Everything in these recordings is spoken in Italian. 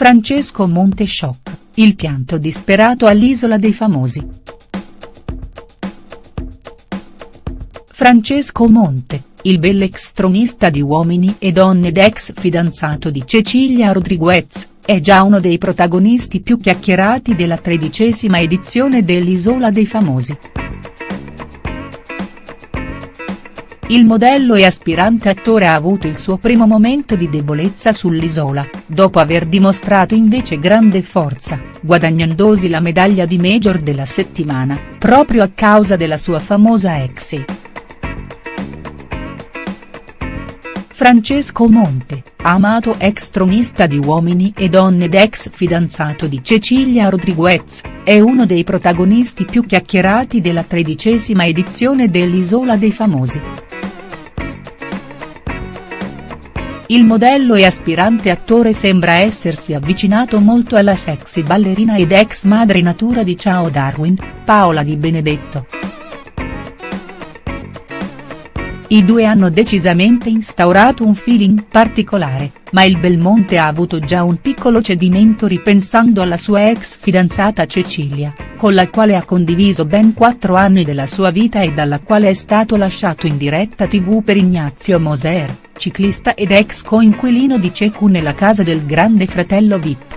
Francesco Monte shock, il pianto disperato all'Isola dei Famosi. Francesco Monte, il bell'ex tronista di Uomini e Donne ed ex fidanzato di Cecilia Rodriguez, è già uno dei protagonisti più chiacchierati della tredicesima edizione dell'Isola dei Famosi. Il modello e aspirante attore ha avuto il suo primo momento di debolezza sull'Isola, dopo aver dimostrato invece grande forza, guadagnandosi la medaglia di Major della settimana, proprio a causa della sua famosa ex. Francesco Monte, amato ex tronista di Uomini e Donne ed ex fidanzato di Cecilia Rodriguez, è uno dei protagonisti più chiacchierati della tredicesima edizione dell'Isola dei Famosi. Il modello e aspirante attore sembra essersi avvicinato molto alla sexy ballerina ed ex madre natura di Ciao Darwin, Paola Di Benedetto. I due hanno decisamente instaurato un feeling particolare, ma il Belmonte ha avuto già un piccolo cedimento ripensando alla sua ex fidanzata Cecilia, con la quale ha condiviso ben quattro anni della sua vita e dalla quale è stato lasciato in diretta tv per Ignazio Moser, ciclista ed ex coinquilino di Cecu nella casa del grande fratello Vip.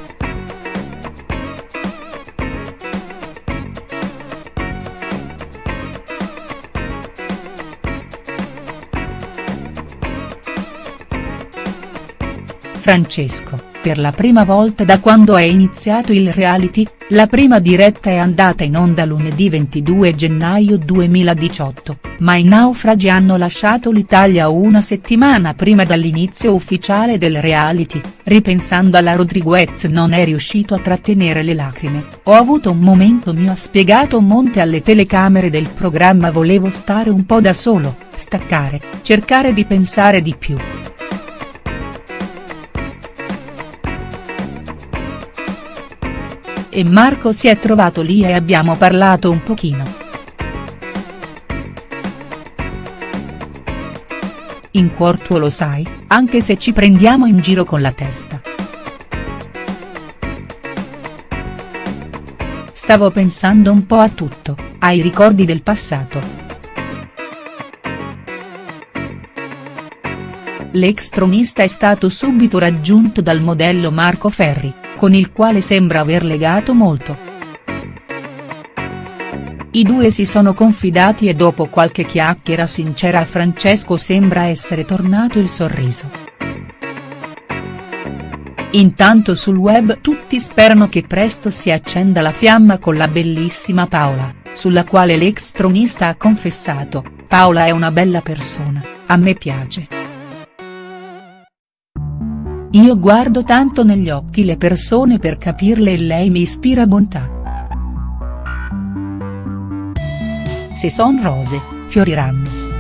Francesco, per la prima volta da quando è iniziato il reality, la prima diretta è andata in onda lunedì 22 gennaio 2018, ma i naufragi hanno lasciato l'Italia una settimana prima dall'inizio ufficiale del reality, ripensando alla Rodriguez non è riuscito a trattenere le lacrime, ho avuto un momento mio ha spiegato Monte alle telecamere del programma volevo stare un po' da solo, staccare, cercare di pensare di più. E Marco si è trovato lì e abbiamo parlato un pochino. In cuor tuo lo sai, anche se ci prendiamo in giro con la testa. Stavo pensando un po' a tutto, ai ricordi del passato. L'ex tronista è stato subito raggiunto dal modello Marco Ferri, con il quale sembra aver legato molto. I due si sono confidati e dopo qualche chiacchiera sincera a Francesco sembra essere tornato il sorriso. Intanto sul web tutti sperano che presto si accenda la fiamma con la bellissima Paola, sulla quale l'ex tronista ha confessato, Paola è una bella persona, a me piace. Io guardo tanto negli occhi le persone per capirle e lei mi ispira bontà. Se son rose, fioriranno.